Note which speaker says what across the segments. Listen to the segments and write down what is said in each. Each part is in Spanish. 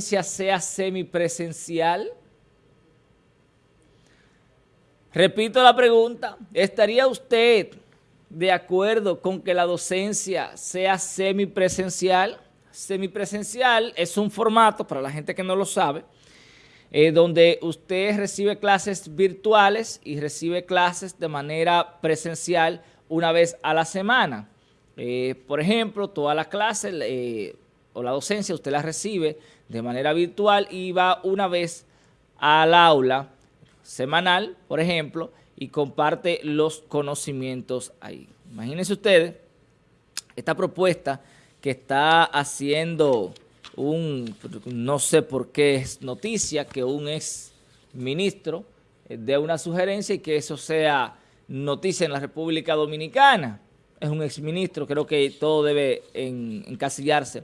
Speaker 1: sea semipresencial? Repito la pregunta, ¿estaría usted de acuerdo con que la docencia sea semipresencial? Semipresencial es un formato, para la gente que no lo sabe, eh, donde usted recibe clases virtuales y recibe clases de manera presencial una vez a la semana. Eh, por ejemplo, todas las clases eh, o la docencia usted la recibe de manera virtual y va una vez al aula semanal, por ejemplo, y comparte los conocimientos ahí. Imagínense ustedes esta propuesta que está haciendo un, no sé por qué es noticia, que un ex ministro dé una sugerencia y que eso sea noticia en la República Dominicana. Es un ex ministro, creo que todo debe encasillarse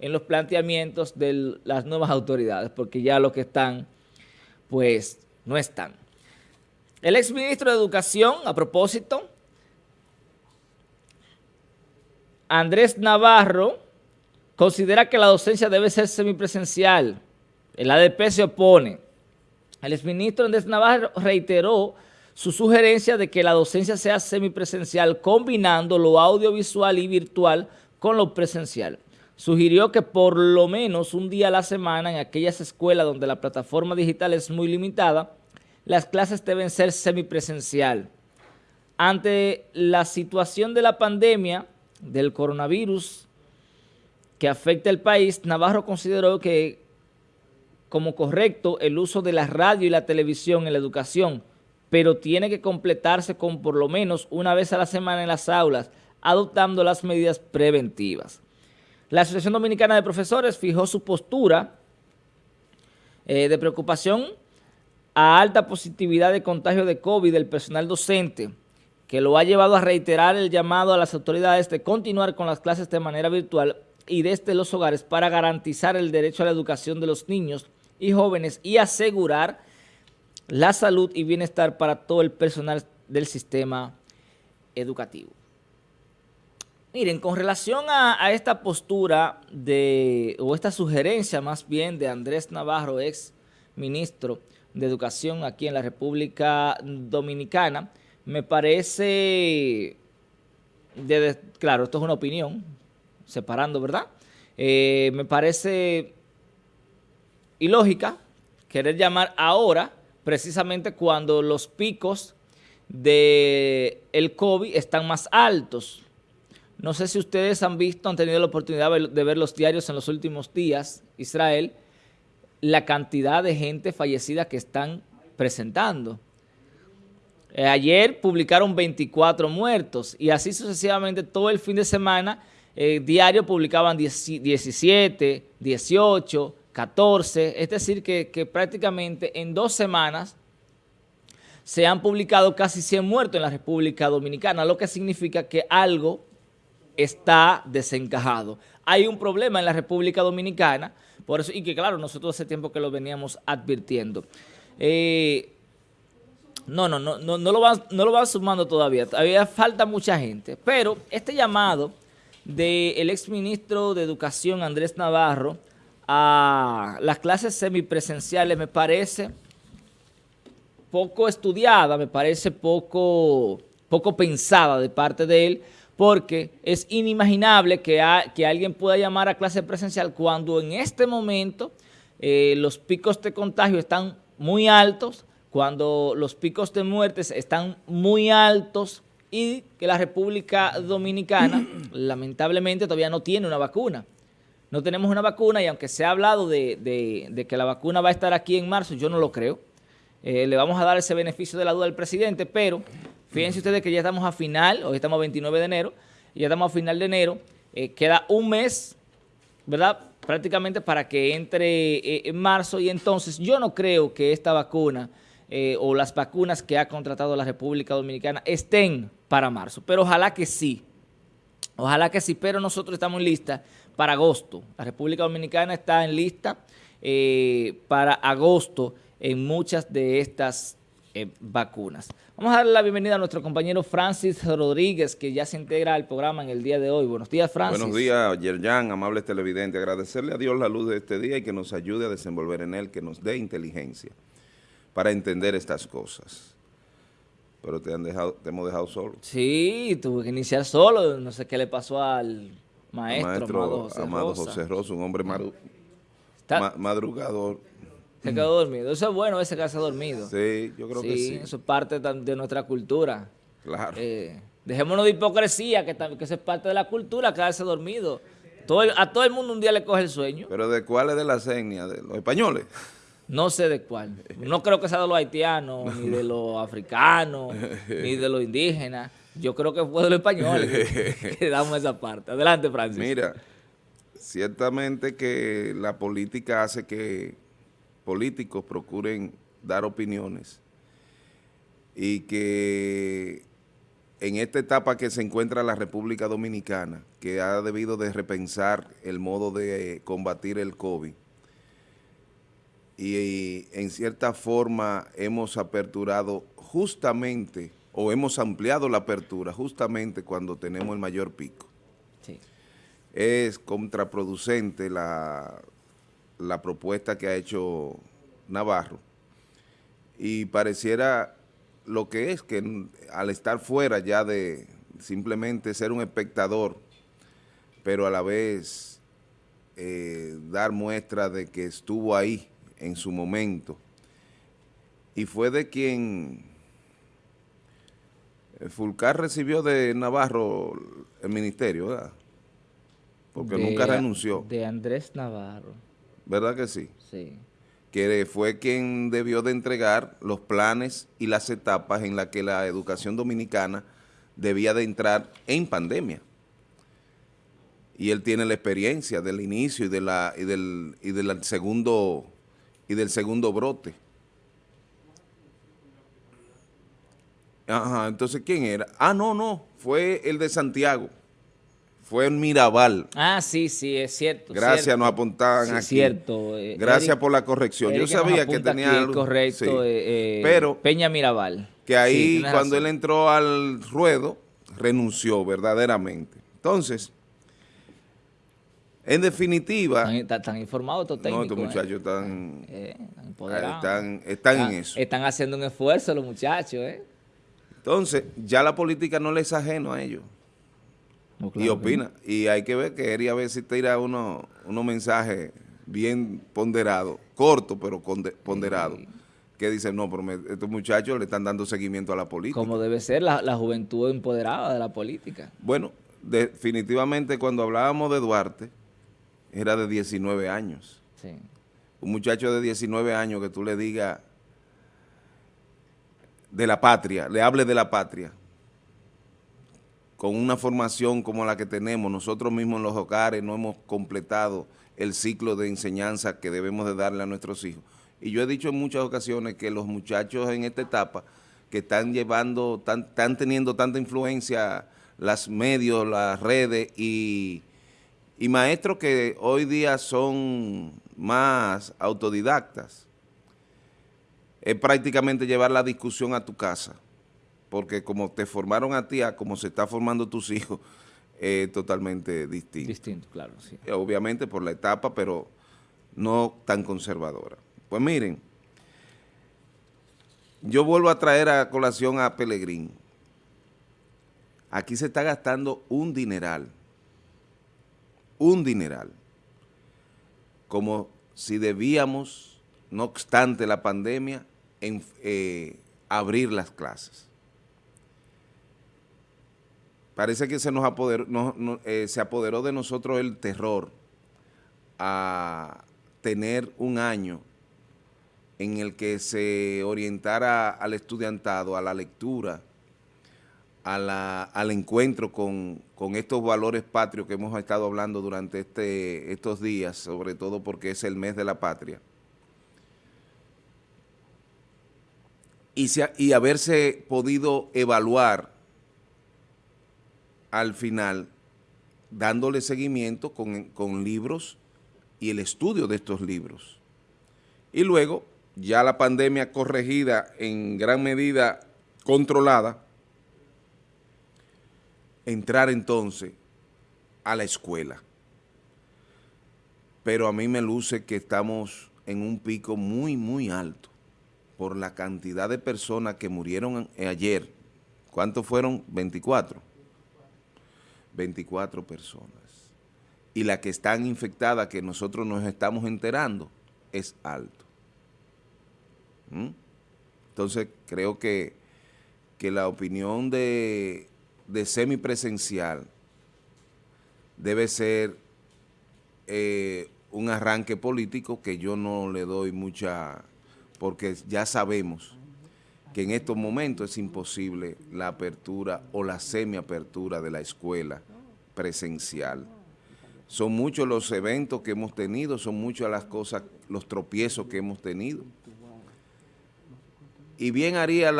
Speaker 1: en los planteamientos de las nuevas autoridades, porque ya los que están, pues, no están. El exministro de Educación, a propósito, Andrés Navarro, considera que la docencia debe ser semipresencial. El ADP se opone. El exministro Andrés Navarro reiteró su sugerencia de que la docencia sea semipresencial, combinando lo audiovisual y virtual con lo presencial sugirió que por lo menos un día a la semana en aquellas escuelas donde la plataforma digital es muy limitada, las clases deben ser semipresencial. Ante la situación de la pandemia del coronavirus que afecta al país, Navarro consideró que como correcto el uso de la radio y la televisión en la educación, pero tiene que completarse con por lo menos una vez a la semana en las aulas, adoptando las medidas preventivas. La Asociación Dominicana de Profesores fijó su postura eh, de preocupación a alta positividad de contagio de COVID del personal docente, que lo ha llevado a reiterar el llamado a las autoridades de continuar con las clases de manera virtual y desde los hogares para garantizar el derecho a la educación de los niños y jóvenes y asegurar la salud y bienestar para todo el personal del sistema educativo. Miren, con relación a, esta postura de, o esta sugerencia más bien de Andrés Navarro, ex ministro de Educación aquí en la República Dominicana, me parece, claro, esto es una opinión, separando, ¿verdad? Eh, me parece ilógica querer llamar ahora, precisamente cuando los picos del el COVID están más altos, no sé si ustedes han visto, han tenido la oportunidad de ver los diarios en los últimos días, Israel, la cantidad de gente fallecida que están presentando. Eh, ayer publicaron 24 muertos y así sucesivamente todo el fin de semana, eh, diario publicaban 17, 18, 14, es decir que, que prácticamente en dos semanas se han publicado casi 100 muertos en la República Dominicana, lo que significa que algo está desencajado. Hay un problema en la República Dominicana, por eso, y que claro, nosotros hace tiempo que lo veníamos advirtiendo. Eh, no, no, no, no, no lo van, no lo sumando todavía, todavía falta mucha gente, pero este llamado del exministro de Educación Andrés Navarro a las clases semipresenciales me parece poco estudiada, me parece poco, poco pensada de parte de él, porque es inimaginable que, que alguien pueda llamar a clase presencial cuando en este momento eh, los picos de contagio están muy altos, cuando los picos de muertes están muy altos y que la República Dominicana lamentablemente todavía no tiene una vacuna. No tenemos una vacuna y aunque se ha hablado de, que la vacuna va a estar aquí en marzo, yo no lo creo. Eh, le vamos a dar ese beneficio de la duda al presidente, pero Fíjense ustedes que ya estamos a final, hoy estamos a 29 de enero, ya estamos a final de enero, eh, queda un mes, ¿verdad?, prácticamente para que entre eh, en marzo, y entonces yo no creo que esta vacuna eh, o las vacunas que ha contratado la República Dominicana estén para marzo, pero ojalá que sí, ojalá que sí, pero nosotros estamos en lista para agosto, la República Dominicana está en lista para agosto en muchas de estas eh, vacunas. Vamos a darle la bienvenida a nuestro compañero Francis Rodríguez, que ya se integra al programa en el día de hoy. Buenos días, Francis.
Speaker 2: Buenos días, Yerjan, amables televidentes. Agradecerle a Dios la luz de este día y que nos ayude a desenvolver en él, que nos dé inteligencia para entender estas cosas. Pero te, han dejado, te hemos dejado solo.
Speaker 1: Sí, tuve que iniciar solo. No sé qué le pasó al maestro,
Speaker 2: maestro
Speaker 1: Amado José
Speaker 2: Amado
Speaker 1: Rosa.
Speaker 2: José Rosa, un hombre madu-
Speaker 1: Está-
Speaker 2: ma- madrugador.
Speaker 1: Se quedó dormido. Eso es bueno, ese quedarse dormido.
Speaker 2: Sí, yo creo que sí.
Speaker 1: eso es parte de nuestra cultura.
Speaker 2: Claro.
Speaker 1: Eh, dejémonos de hipocresía, que, que eso es parte de la cultura, quedarse dormido. Todo el- a todo el mundo un día le coge el sueño.
Speaker 2: Pero ¿de cuáles de las etnias? ¿De los españoles?
Speaker 1: No sé de cuál. No creo que sea de los haitianos, ni de los africanos, ni de los indígenas. Yo creo que fue de los españoles que, que damos esa parte. Adelante, Francis.
Speaker 2: Mira, ciertamente que la política hace que políticos procuren dar opiniones y que en esta etapa que se encuentra la República Dominicana, que ha debido de repensar el modo de combatir el COVID, y, y en cierta forma hemos aperturado justamente, o hemos ampliado la apertura justamente cuando tenemos el mayor pico
Speaker 1: Sí.
Speaker 2: es contraproducente la, la propuesta que ha hecho Navarro y pareciera lo que es que al estar fuera ya de simplemente ser un espectador, pero a la vez eh, dar muestra de que estuvo ahí en su momento y fue de quien eh, Fulcar recibió de Navarro el ministerio, ¿verdad? Porque
Speaker 1: De-
Speaker 2: nunca renunció,
Speaker 1: De Andrés Navarro.
Speaker 2: ¿Verdad que sí?
Speaker 1: Sí.
Speaker 2: Que fue quien debió de entregar los planes y las etapas en las que la educación dominicana debía de entrar en pandemia. Y él tiene la experiencia del inicio y, de la, y, del, y del segundo y del segundo brote. Ajá, entonces ¿quién era? Ah, no, no, fue el de Santiago. Fue en Mirabal.
Speaker 1: Ah, sí, sí, es cierto.
Speaker 2: Gracias,
Speaker 1: cierto.
Speaker 2: nos apuntaban
Speaker 1: Sí,
Speaker 2: aquí.
Speaker 1: cierto. eh,
Speaker 2: Gracias
Speaker 1: Eric-
Speaker 2: por la corrección. Yo
Speaker 1: Eric
Speaker 2: sabía que tenía algo-
Speaker 1: correcto,
Speaker 2: sí.
Speaker 1: eh, eh,
Speaker 2: Pero
Speaker 1: Peña Mirabal.
Speaker 2: que ahí cuando
Speaker 1: razón.
Speaker 2: él entró al ruedo, renunció verdaderamente. Entonces, en definitiva,
Speaker 1: Están, están- están informados estos
Speaker 2: no,
Speaker 1: técnicos.
Speaker 2: estos
Speaker 1: eh.
Speaker 2: muchachos están,
Speaker 1: Eh, están empoderados.
Speaker 2: están, están en eso.
Speaker 1: Están haciendo un esfuerzo los muchachos, ¿eh?
Speaker 2: Entonces, ya la política no les es ajeno a ellos.
Speaker 1: No,
Speaker 2: y
Speaker 1: claro
Speaker 2: opina. Y hay que ver que Eri a ver si tira unos unos mensajes bien ponderados, cortos pero conde- ponderados, que dicen, no, pero me- estos muchachos le están dando seguimiento a la política.
Speaker 1: Como debe ser la, la juventud empoderada de la política.
Speaker 2: Bueno, definitivamente cuando hablábamos de Duarte, era de 19 años.
Speaker 1: Sí.
Speaker 2: Un muchacho de 19 años que tú le digas de la patria, le hable de la patria, con una formación como la que tenemos, nosotros mismos en los hogares no hemos completado el ciclo de enseñanza que debemos de darle a nuestros hijos. Y yo he dicho en muchas ocasiones que los muchachos en esta etapa que están llevando, tan- están teniendo tanta influencia las medios, las redes y, y maestros que hoy día son más autodidactas, es prácticamente llevar la discusión a tu casa, porque como te formaron a ti, a como se está formando tus hijos, es totalmente distinto.
Speaker 1: Distinto, claro, sí.
Speaker 2: Eh, Obviamente por la etapa, pero no tan conservadora. Pues miren, yo vuelvo a traer a colación a Pelegrín. Aquí se está gastando un dineral, un dineral, como si debíamos, no obstante la pandemia, en, eh, abrir las clases. Parece que se nos apoderó, eh, se apoderó de nosotros el terror a tener un año en el que se orientara al estudiantado, a la lectura, a la- al encuentro con, con estos valores patrios que hemos estado hablando durante este, estos días, sobre todo porque es el mes de la patria. Y, y haberse podido evaluar al final, dándole seguimiento con, con libros y el estudio de estos libros. Y luego ya la pandemia corregida en gran medida controlada, entrar entonces a la escuela. Pero a mí me luce que estamos en un pico muy, muy alto por la cantidad de personas que murieron ayer. ¿Cuántos fueron? 24. 24 personas. Y la que están infectadas, que nosotros nos estamos enterando, es alto. ¿Mm? Entonces, creo que, que la opinión de, de semipresencial debe ser eh, un arranque político que yo no le doy mucha, porque ya sabemos que en estos momentos es imposible la apertura o la semiapertura de la escuela presencial. Son muchos los eventos que hemos tenido, son muchas las cosas, los tropiezos que hemos tenido. Y bien haría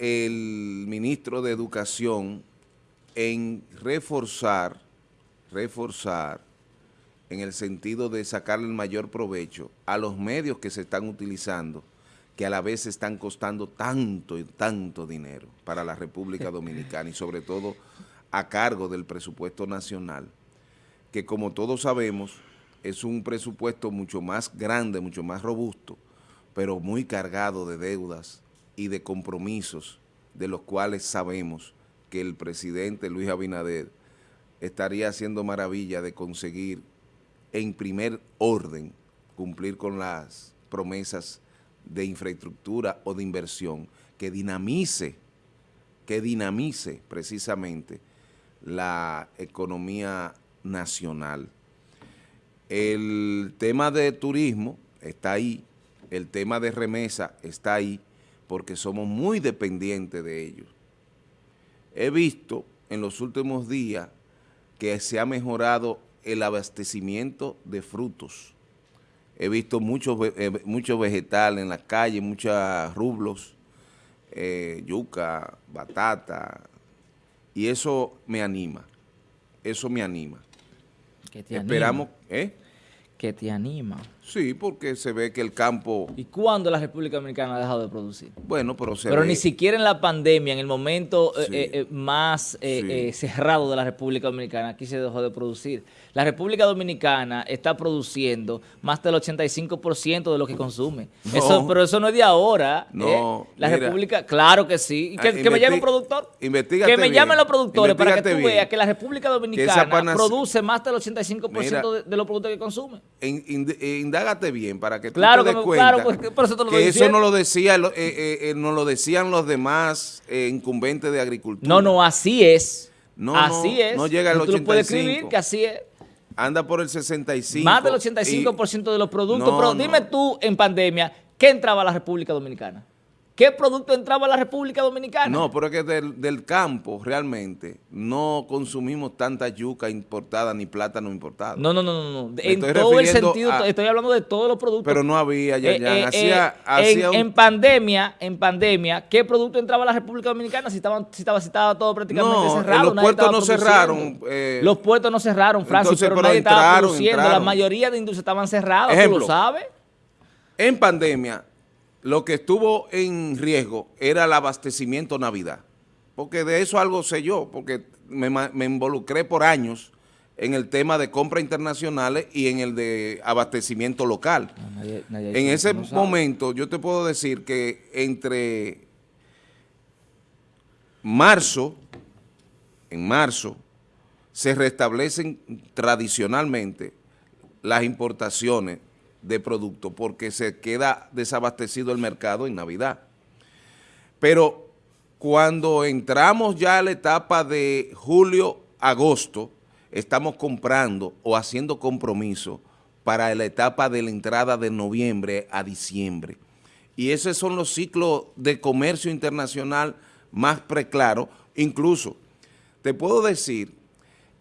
Speaker 2: el ministro de Educación en reforzar, reforzar, en el sentido de sacarle el mayor provecho a los medios que se están utilizando, que a la vez están costando tanto y tanto dinero para la República Dominicana y sobre todo a cargo del presupuesto nacional, que como todos sabemos es un presupuesto mucho más grande, mucho más robusto, pero muy cargado de deudas y de compromisos de los cuales sabemos que el presidente Luis Abinader estaría haciendo maravilla de conseguir en primer orden cumplir con las promesas de infraestructura o de inversión que dinamice, que dinamice precisamente la economía nacional. El tema de turismo está ahí, el tema de remesa está ahí, porque somos muy dependientes de ellos. He visto en los últimos días que se ha mejorado el abastecimiento de frutos. He visto muchos eh, mucho vegetales en la calle, muchos rublos, eh, yuca, batata, y eso me anima, eso me anima.
Speaker 1: ¿Qué te
Speaker 2: Esperamos, ¿eh?
Speaker 1: Que te anima.
Speaker 2: Sí, porque se ve que el campo...
Speaker 1: ¿Y cuándo la República Dominicana ha dejado de producir?
Speaker 2: Bueno, pero se
Speaker 1: Pero ni siquiera en la pandemia, en el momento eh, más cerrado de la República Dominicana, aquí se dejó de producir. La República Dominicana está produciendo más del 85% de lo que consume. Eso, pero eso no es de ahora.
Speaker 2: No,
Speaker 1: ¿eh? La República, claro que sí. Que, que me llame un productor.
Speaker 2: Que
Speaker 1: me llamen los productores para que tú veas que la República Dominicana produce más del 85% de, de, los productos que consume.
Speaker 2: Indágate bien para que tú
Speaker 1: claro
Speaker 2: te des
Speaker 1: que,
Speaker 2: cuenta
Speaker 1: claro, que, por eso, te lo
Speaker 2: que eso no lo decía, eh, eh, no lo decían los demás incumbentes de agricultura.
Speaker 1: No, no, así es.
Speaker 2: No,
Speaker 1: así es.
Speaker 2: No llega al 85. Tú lo puedes escribir
Speaker 1: que así es.
Speaker 2: Anda por el 65.
Speaker 1: Más del 85% de los productos. pero dime tú, en pandemia, ¿qué entraba a la República Dominicana? ¿Qué producto entraba a la República Dominicana?
Speaker 2: No, pero es que del, campo realmente no consumimos tanta yuca importada ni plátano importado.
Speaker 1: No, no, no, no. no. En todo el sentido, estoy hablando de todos los productos.
Speaker 2: Pero no había, ya, ya.
Speaker 1: Eh, eh, eh, en, pandemia, en pandemia, ¿qué producto entraba a la República Dominicana si, estaban, si, estaba, si estaba todo prácticamente cerrado?
Speaker 2: los puertos no cerraron.
Speaker 1: los puertos no cerraron, Francis, pero, nadie estaba produciendo. La mayoría de industrias estaban cerradas, tú lo sabes.
Speaker 2: En pandemia lo que estuvo en riesgo era el abastecimiento Navidad. Porque de eso algo sé yo, porque me, involucré por años en el tema de compras internacionales y en el de abastecimiento local. en ese momento yo te puedo decir que entre marzo, en marzo, se restablecen tradicionalmente las importaciones de producto porque se queda desabastecido el mercado en Navidad. Pero cuando entramos ya a la etapa de julio-agosto, estamos comprando o haciendo compromiso para la etapa de la entrada de noviembre a diciembre. Y esos son los ciclos de comercio internacional más preclaros. Incluso, te puedo decir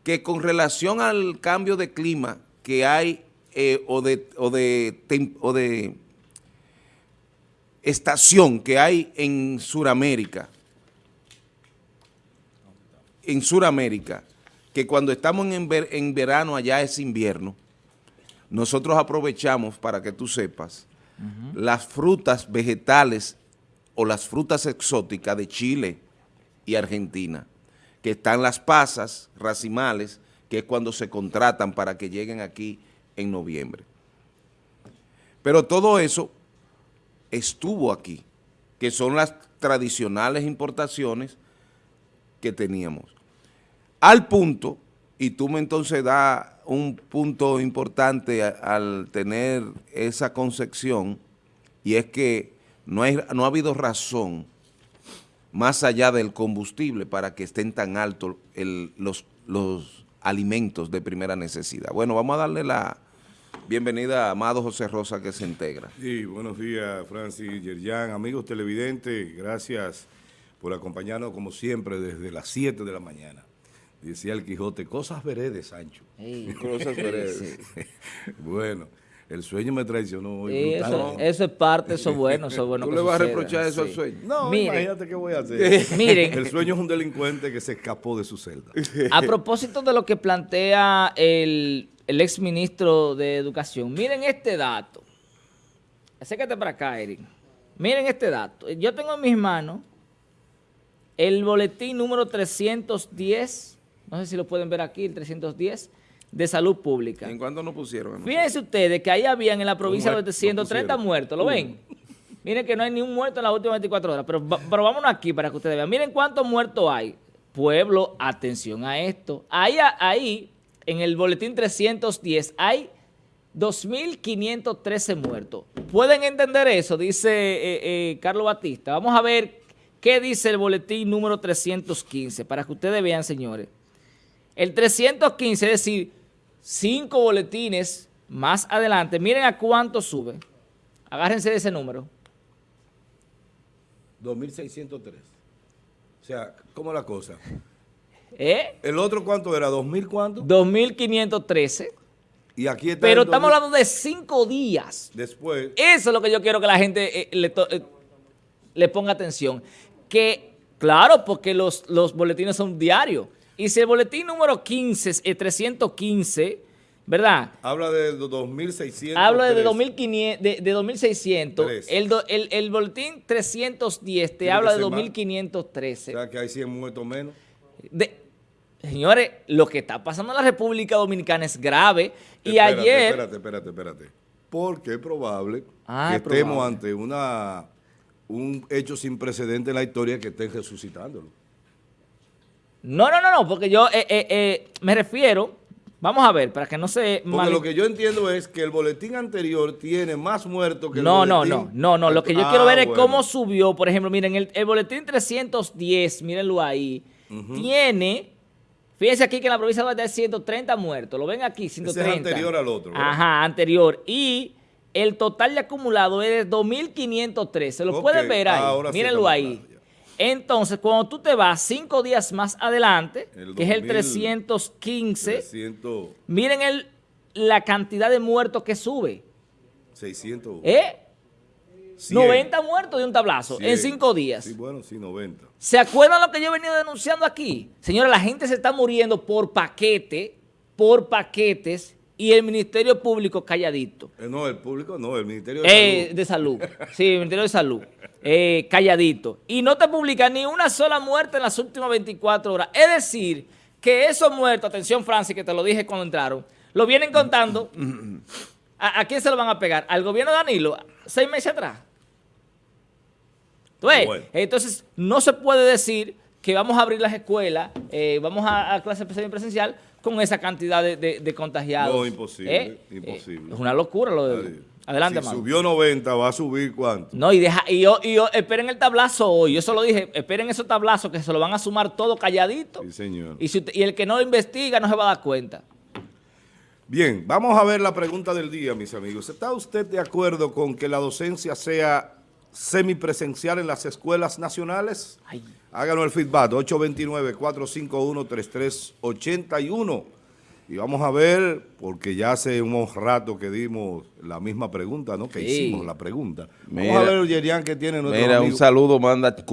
Speaker 2: que con relación al cambio de clima que hay eh, o, de, o, de, estación que hay en Sudamérica, en Sudamérica, que cuando estamos en, en verano allá es invierno, nosotros aprovechamos, para que tú sepas, las frutas vegetales o las frutas exóticas de Chile y Argentina, que están las pasas racimales, que es cuando se contratan para que lleguen aquí en noviembre. Pero todo eso estuvo aquí, que son las tradicionales importaciones que teníamos. Al punto, y tú me entonces das un punto importante al tener esa concepción, y es que no, hay, no ha habido razón más allá del combustible para que estén tan altos los, los alimentos de primera necesidad. Bueno, vamos a darle la bienvenida a Amado José Rosa que se integra.
Speaker 3: Sí, buenos días Francis Yerjan, amigos televidentes, gracias por acompañarnos como siempre desde las 7 de la mañana. Decía el Quijote, cosas veredes, Sancho.
Speaker 2: cosas veredes.
Speaker 3: bueno, el sueño me traicionó hoy.
Speaker 1: eso, eso, es parte, eso es bueno, eso es bueno.
Speaker 2: ¿Tú le vas a reprochar eso al sueño?
Speaker 3: No, imagínate qué voy a hacer.
Speaker 1: Miren.
Speaker 3: El sueño es un delincuente que se escapó de su celda.
Speaker 1: A propósito de lo que plantea el, el ex ministro de Educación, miren este dato. Acércate para acá, Eric. Miren este dato. Yo tengo en mis manos el boletín número 310, no sé si lo pueden ver aquí, el 310, de salud pública.
Speaker 2: ¿En cuánto nos pusieron?
Speaker 1: Fíjense ustedes que ahí habían en la provincia de 130 muertos, ¿lo ven? Miren que no hay ni un muerto en las últimas 24 horas, pero, pero vámonos aquí para que ustedes vean. Miren cuántos muertos hay. Pueblo, atención a esto. Ahí, ahí en el boletín 310, hay 2.513 muertos. ¿Pueden entender eso? Dice eh, eh, Carlos Batista. Vamos a ver qué dice el boletín número 315, para que ustedes vean, señores. El 315, es decir, cinco boletines más adelante, miren a cuánto sube. Agárrense de ese número.
Speaker 3: 2.603. O sea, ¿cómo es la cosa?
Speaker 1: ¿Eh?
Speaker 3: ¿El otro cuánto era? ¿2.000 cuánto?
Speaker 1: 2.513.
Speaker 3: Y aquí está
Speaker 1: Pero estamos hablando de cinco días.
Speaker 3: Después.
Speaker 1: Eso es lo que yo quiero que la gente eh, le, eh, le, ponga atención. Que, claro, porque los, los boletines son diarios. Y si el boletín número 15 es 315, ¿verdad?
Speaker 3: Habla de 2.600.
Speaker 1: Habla de, 2.500, de, de 2.600. El, el, el, boletín 310 te habla de 2.513. O
Speaker 3: sea, que hay 100 muertos menos.
Speaker 1: De, Señores, lo que está pasando en la República Dominicana es grave. y ayer...
Speaker 3: Espérate, espérate, espérate. Porque es probable ah, que estemos ante una un hecho sin precedente en la historia que estén resucitándolo.
Speaker 1: No, no, no, no, porque yo eh, eh, eh, me refiero... Vamos a ver, para que no se...
Speaker 3: Porque lo que yo entiendo es que el boletín anterior tiene más muertos que el
Speaker 1: no,
Speaker 3: boletín...
Speaker 1: No, no, no, no, lo que yo quiero ver es ah, cómo subió. Por ejemplo, miren, el, el boletín 310, mírenlo ahí, tiene Fíjense aquí que en la provincia de hay 130 muertos. Lo ven aquí, 130.
Speaker 3: Ese es anterior al otro.
Speaker 1: Ajá, anterior. Y el total de acumulado es de 2.503. Se lo pueden ver ahí. Mírenlo ahí. Entonces, cuando tú te vas cinco días más adelante, que es el 315, miren el, la cantidad de muertos que sube.
Speaker 3: 600.
Speaker 1: ¿Eh? 90 muertos de un tablazo en cinco días.
Speaker 3: Sí, bueno, sí, 90.
Speaker 1: ¿Se acuerdan lo que yo he venido denunciando aquí? Señora, la gente se está muriendo por paquete, por paquetes, y el Ministerio Público calladito.
Speaker 3: Eh, no, el público no, el Ministerio de eh,
Speaker 1: Salud. De Salud, sí, el Ministerio de Salud, eh, calladito. Y no te publica ni una sola muerte en las últimas 24 horas. Es decir, que esos muertos, atención Francis, que te lo dije cuando entraron, lo vienen contando. ¿A, quién se lo van a pegar? ¿Al gobierno de Danilo? ¿Seis meses atrás? Entonces, no se puede decir que vamos a abrir las escuelas, vamos a, a clase presencial con esa cantidad de, contagiados.
Speaker 3: No, imposible,
Speaker 1: ¿Eh?
Speaker 3: imposible.
Speaker 1: es una locura lo de... Adelante,
Speaker 3: Si subió 90, ¿va a subir cuánto?
Speaker 1: No, y, deja, y, yo, y yo, esperen el tablazo hoy. Yo se lo dije, esperen esos tablazos que se lo van a sumar todo calladito.
Speaker 3: Sí, señor.
Speaker 1: Y, y el que no investiga no se va a dar cuenta.
Speaker 3: Bien, vamos a ver la pregunta del día, mis amigos. ¿Está usted de acuerdo con que la docencia sea semipresencial en las escuelas nacionales? Háganos el feedback, 829-451-3381. Y vamos a ver, porque ya hace un rato que dimos la misma pregunta, ¿no? Que hicimos la pregunta. Vamos a ver, Yerian, que tiene nuestro
Speaker 2: Mira, un saludo, manda Cucho.